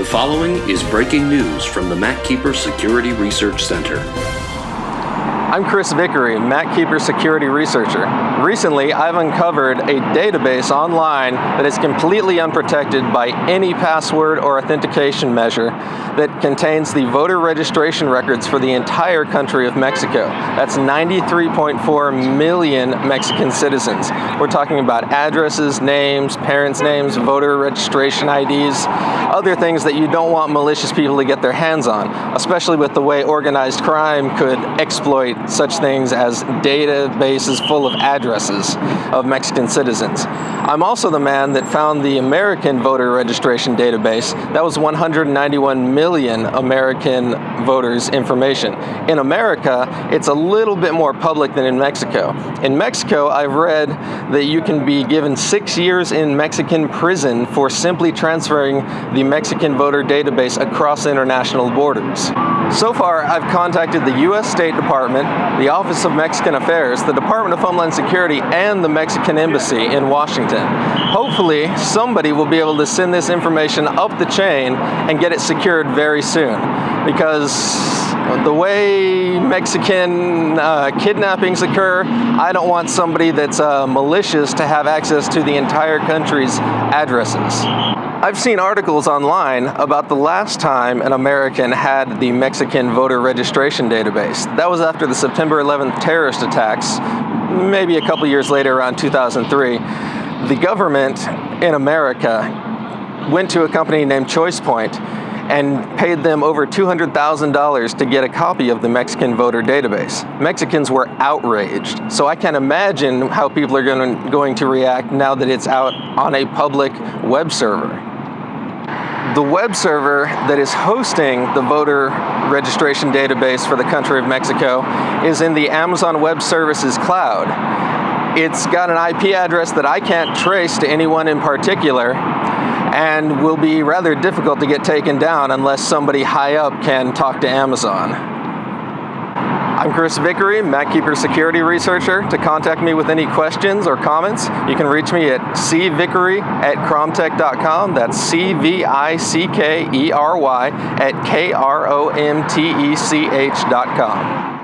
The following is breaking news from the MacKeeper Security Research Center. I'm Chris Vickery, MacKeeper security researcher. Recently, I've uncovered a database online that is completely unprotected by any password or authentication measure that contains the voter registration records for the entire country of Mexico. That's 93.4 million Mexican citizens. We're talking about addresses, names, parents' names, voter registration IDs, other things that you don't want malicious people to get their hands on, especially with the way organized crime could exploit such things as databases full of addresses of Mexican citizens. I'm also the man that found the American voter registration database. That was 191 million American voters' information. In America, it's a little bit more public than in Mexico. In Mexico, I've read that you can be given six years in Mexican prison for simply transferring the Mexican voter database across international borders. So far, I've contacted the U.S. State Department, the Office of Mexican Affairs, the Department of Homeland Security, and the Mexican Embassy in Washington. Hopefully, somebody will be able to send this information up the chain and get it secured very soon. Because the way Mexican uh, kidnappings occur, I don't want somebody that's uh, malicious to have access to the entire country's addresses. I've seen articles online about the last time an American had the Mexican voter registration database. That was after the September 11th terrorist attacks, maybe a couple years later around 2003. The government in America went to a company named ChoicePoint and paid them over $200,000 to get a copy of the Mexican voter database. Mexicans were outraged. So I can imagine how people are going to react now that it's out on a public web server the web server that is hosting the voter registration database for the country of Mexico is in the Amazon Web Services cloud. It's got an IP address that I can't trace to anyone in particular and will be rather difficult to get taken down unless somebody high up can talk to Amazon. I'm Chris Vickery, MacKeeper security researcher. To contact me with any questions or comments, you can reach me at cvickery at kromtech.com. That's C-V-I-C-K-E-R-Y at K-R-O-M-T-E-C-H.com.